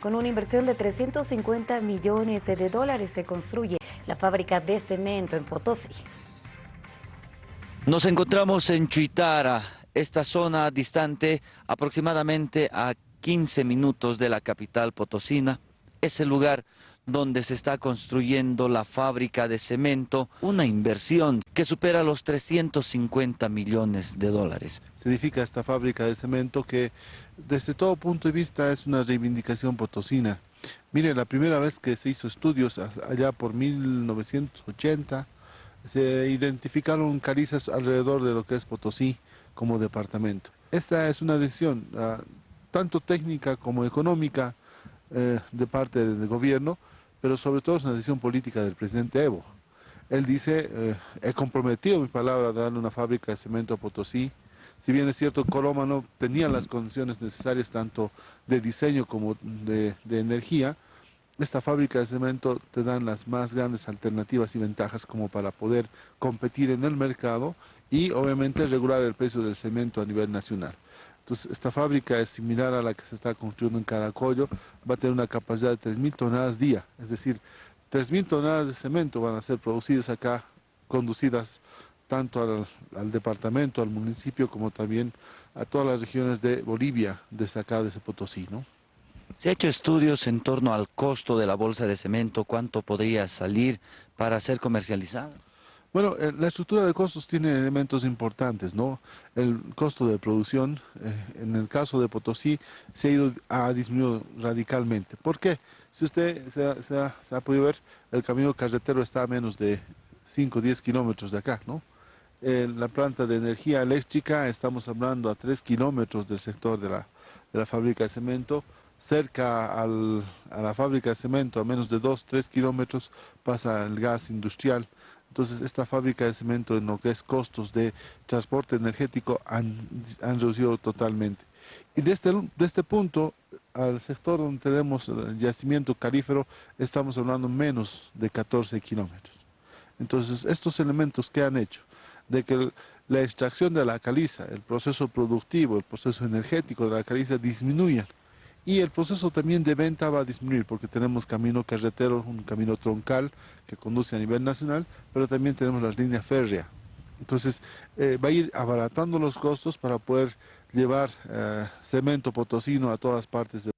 Con una inversión de 350 millones de dólares se construye la fábrica de cemento en Potosí. Nos encontramos en Chuitara, esta zona distante aproximadamente a 15 minutos de la capital potosina. Es el lugar donde se está construyendo la fábrica de cemento, una inversión que supera los 350 millones de dólares. Se edifica esta fábrica de cemento que desde todo punto de vista es una reivindicación potosina. Mire, la primera vez que se hizo estudios allá por 1980, se identificaron calizas alrededor de lo que es Potosí como departamento. Esta es una decisión ah, tanto técnica como económica eh, de parte del gobierno, pero sobre todo es una decisión política del presidente Evo. Él dice, eh, he comprometido mi palabra de darle una fábrica de cemento a Potosí, si bien es cierto, Coloma no tenía las condiciones necesarias tanto de diseño como de, de energía, esta fábrica de cemento te dan las más grandes alternativas y ventajas como para poder competir en el mercado y obviamente regular el precio del cemento a nivel nacional. Entonces, esta fábrica es similar a la que se está construyendo en Caracollo, va a tener una capacidad de 3.000 toneladas día, es decir, 3.000 toneladas de cemento van a ser producidas acá, conducidas tanto al, departamento, al municipio, como también a todas las regiones de Bolivia, desde acá, desde Potosí, ¿no? ¿Se ha hecho estudios en torno al costo de la bolsa de cemento? ¿Cuánto podría salir para ser comercializada? Bueno, eh, la estructura de costos tiene elementos importantes, ¿no? El costo de producción, eh, en el caso de Potosí, se ha, ido, ha disminuido radicalmente. ¿Por qué? Si usted se ha, podido ver, el camino carretero está a menos de 5 o 10 kilómetros de acá, ¿no? La planta de energía eléctrica estamos hablando a 3 kilómetros del sector de la, de la fábrica de cemento, cerca al, a la fábrica de cemento, a menos de 2, 3 kilómetros, pasa el gas industrial. Entonces, esta fábrica de cemento, en lo que es costos de transporte energético, han, han reducido totalmente. Y desde, este, este punto, al sector donde tenemos el yacimiento calífero, estamos hablando menos de 14 kilómetros. Entonces, estos elementos que han hecho de que la extracción de la caliza, el proceso productivo, el proceso energético de la caliza disminuyan y el proceso también de venta va a disminuir porque tenemos camino carretero, un camino troncal que conduce a nivel nacional, pero también tenemos la línea férrea. Entonces eh, va a ir abaratando los costos para poder llevar eh, cemento potosino a todas partes de